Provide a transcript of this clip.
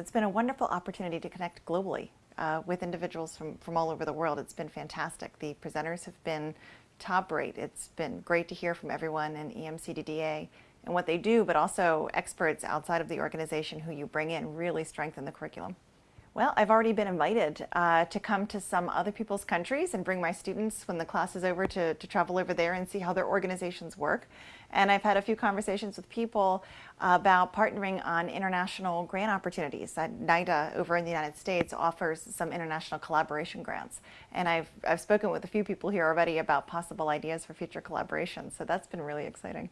It's been a wonderful opportunity to connect globally uh, with individuals from, from all over the world. It's been fantastic. The presenters have been top rate. It's been great to hear from everyone in EMCDDA and what they do, but also experts outside of the organization who you bring in really strengthen the curriculum. Well, I've already been invited uh, to come to some other people's countries and bring my students when the class is over to, to travel over there and see how their organizations work. And I've had a few conversations with people about partnering on international grant opportunities. Uh, NIDA over in the United States offers some international collaboration grants. And I've, I've spoken with a few people here already about possible ideas for future collaborations. So that's been really exciting.